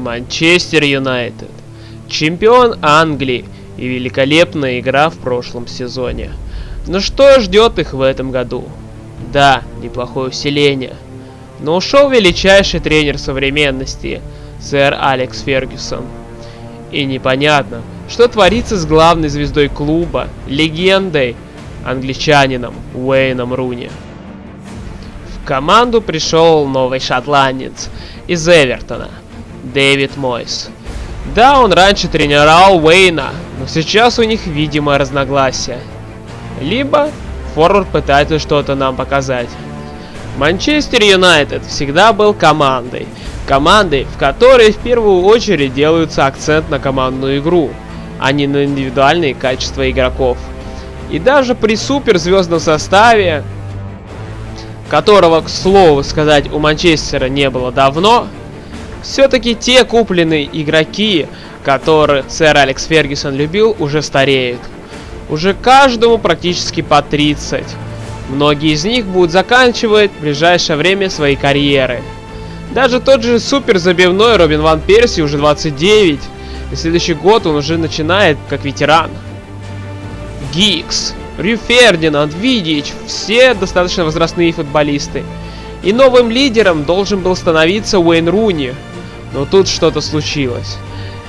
Манчестер Юнайтед. Чемпион Англии и великолепная игра в прошлом сезоне. Но что ждет их в этом году? Да, неплохое усиление. Но ушел величайший тренер современности, сэр Алекс Фергюсон. И непонятно, что творится с главной звездой клуба, легендой, англичанином Уэйном Руни. В команду пришел новый шотландец из Эвертона, Дэвид Мойс. Да, он раньше тренировал Уэйна, но сейчас у них видимо разногласия. Либо форвард пытается что-то нам показать. Манчестер Юнайтед всегда был командой. Командой, в которой в первую очередь делается акцент на командную игру, а не на индивидуальные качества игроков. И даже при суперзвездном составе, которого, к слову сказать, у Манчестера не было давно, все-таки те купленные игроки, которых сэр Алекс Фергюсон любил, уже стареют. Уже каждому практически по 30. Многие из них будут заканчивать в ближайшее время свои карьеры. Даже тот же супер забивной Робин Ван Перси уже 29. И следующий год он уже начинает как ветеран. Гикс, Рю Фердинанд, Видич, все достаточно возрастные футболисты. И новым лидером должен был становиться Уэйн Руни, но тут что-то случилось.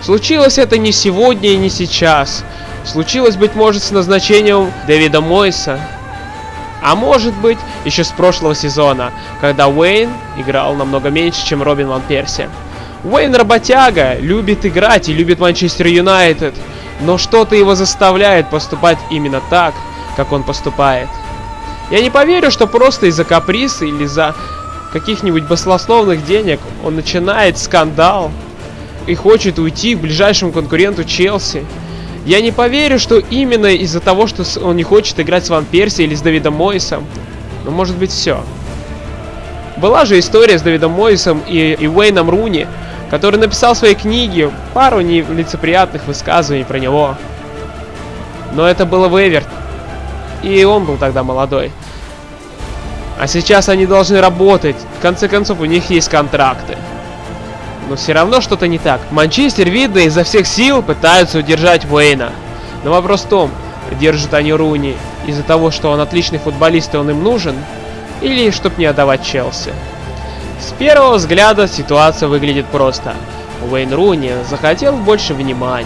Случилось это не сегодня и не сейчас. Случилось, быть может, с назначением Дэвида Мойса. А может быть, еще с прошлого сезона, когда Уэйн играл намного меньше, чем Робин Ван Перси. Уэйн работяга, любит играть и любит Манчестер Юнайтед, но что-то его заставляет поступать именно так, как он поступает. Я не поверю, что просто из-за каприса или за каких-нибудь баслословных денег, он начинает скандал и хочет уйти к ближайшему конкуренту Челси. Я не поверю, что именно из-за того, что он не хочет играть с Ван Перси или с Давидом Мойсом. Но может быть все. Была же история с Давидом Мойсом и, и Уэйном Руни, который написал в своей книге пару нелицеприятных высказываний про него. Но это было в Эверт. И он был тогда молодой. А сейчас они должны работать. В конце концов, у них есть контракты. Но все равно что-то не так. Манчестер, видно, изо всех сил пытаются удержать Уэйна. Но вопрос в том, держат они Руни из-за того, что он отличный футболист и он им нужен, или чтобы не отдавать Челси. С первого взгляда ситуация выглядит просто. Уэйн Руни захотел больше внимания,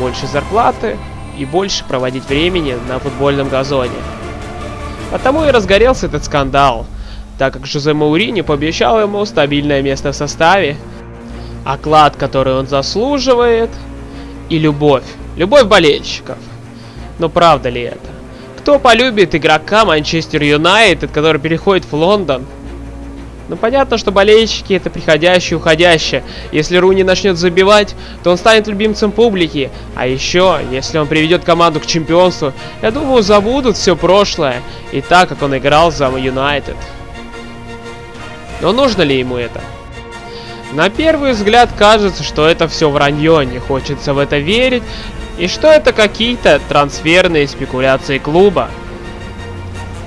больше зарплаты и больше проводить времени на футбольном газоне. Потому и разгорелся этот скандал, так как Жозе Маурини пообещал ему стабильное место в составе, оклад, который он заслуживает, и любовь. Любовь болельщиков. Но правда ли это? Кто полюбит игрока Манчестер Юнайтед, который переходит в Лондон, ну понятно, что болельщики это приходящие и уходящие. Если Руни начнет забивать, то он станет любимцем публики. А еще, если он приведет команду к чемпионству, я думаю, забудут все прошлое. И так, как он играл за Юнайтед. Но нужно ли ему это? На первый взгляд кажется, что это все вранье, не хочется в это верить, и что это какие-то трансферные спекуляции клуба.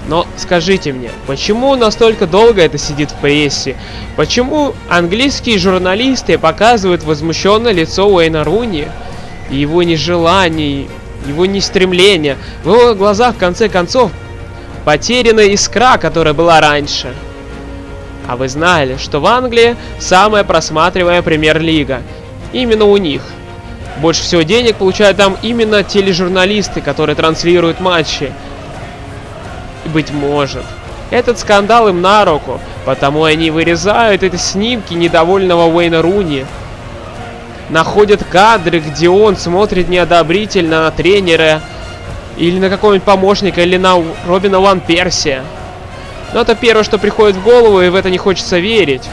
Но скажите мне, почему настолько долго это сидит в прессе? Почему английские журналисты показывают возмущенное лицо Уэйна Руни? И его нежелание, его нестремление. В его глазах, в конце концов, потеряна искра, которая была раньше. А вы знали, что в Англии самая просматриваемая премьер-лига? Именно у них. Больше всего денег получают там именно тележурналисты, которые транслируют матчи быть может. Этот скандал им на руку, потому они вырезают эти снимки недовольного Уэйна Руни. Находят кадры, где он смотрит неодобрительно на тренера, или на какого-нибудь помощника, или на Робина Ван Персия. Но это первое, что приходит в голову, и в это не хочется верить.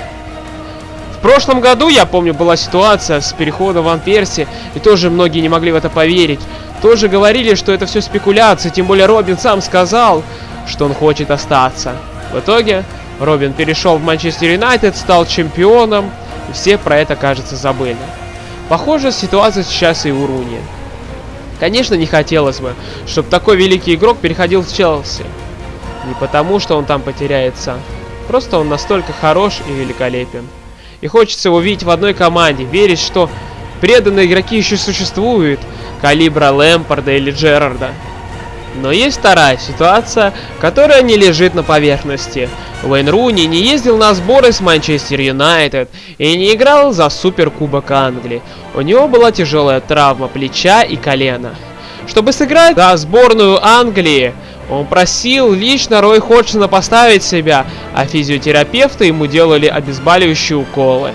В прошлом году, я помню, была ситуация с переходом Ван Перси, и тоже многие не могли в это поверить. Тоже говорили, что это все спекуляции, тем более Робин сам сказал, что он хочет остаться. В итоге Робин перешел в Манчестер Юнайтед, стал чемпионом, и все про это, кажется, забыли. Похожая ситуация сейчас и у Руни. Конечно, не хотелось бы, чтобы такой великий игрок переходил в Челси. Не потому, что он там потеряется. Просто он настолько хорош и великолепен. и хочется его видеть в одной команде, верить, что преданные игроки еще существуют, калибра Лэмпорда или Джерарда. Но есть вторая ситуация, которая не лежит на поверхности. Уэйн Руни не ездил на сборы с Манчестер Юнайтед и не играл за Суперкубок Англии. У него была тяжелая травма плеча и колена. Чтобы сыграть за сборную Англии, он просил лично Рой Ходжсона поставить себя, а физиотерапевты ему делали обезболивающие уколы.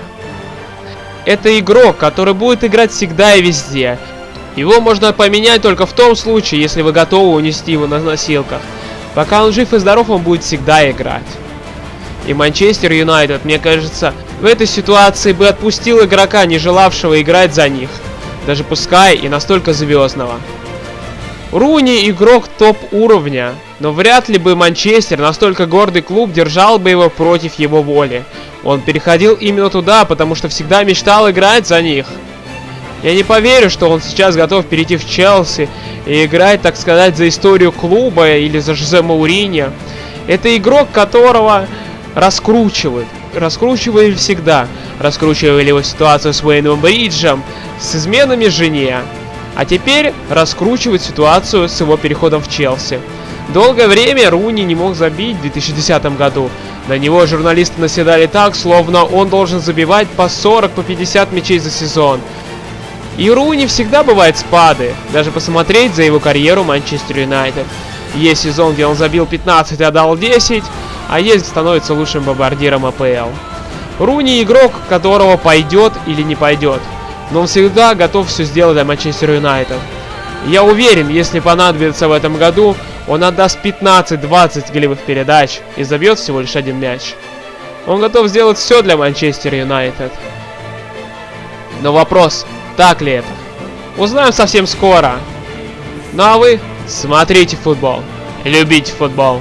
Это игрок, который будет играть всегда и везде. Его можно поменять только в том случае, если вы готовы унести его на носилках. Пока он жив и здоров, он будет всегда играть. И Манчестер Юнайтед, мне кажется, в этой ситуации бы отпустил игрока, не желавшего играть за них. Даже пускай и настолько звездного. Руни игрок топ уровня, но вряд ли бы Манчестер, настолько гордый клуб, держал бы его против его воли. Он переходил именно туда, потому что всегда мечтал играть за них. Я не поверю, что он сейчас готов перейти в Челси и играть, так сказать, за историю клуба или за Жозе Мауриньо. Это игрок, которого раскручивают. Раскручивали всегда. Раскручивали его ситуацию с Уэйном Бриджем, с изменами жене. А теперь раскручивает ситуацию с его переходом в Челси. Долгое время Руни не мог забить в 2010 году. На него журналисты наседали так, словно он должен забивать по 40-50 по 50 мячей за сезон. И Руни всегда бывает спады, даже посмотреть за его карьеру Манчестер Юнайтед. Есть сезон, где он забил 15 и отдал 10, а есть становится лучшим бомбардиром АПЛ. Руни игрок, которого пойдет или не пойдет но он всегда готов все сделать для Манчестер Юнайтед. Я уверен, если понадобится в этом году, он отдаст 15-20 голевых передач и забьет всего лишь один мяч. Он готов сделать все для Манчестер Юнайтед. Но вопрос, так ли это? Узнаем совсем скоро. Ну а вы смотрите футбол, любите футбол.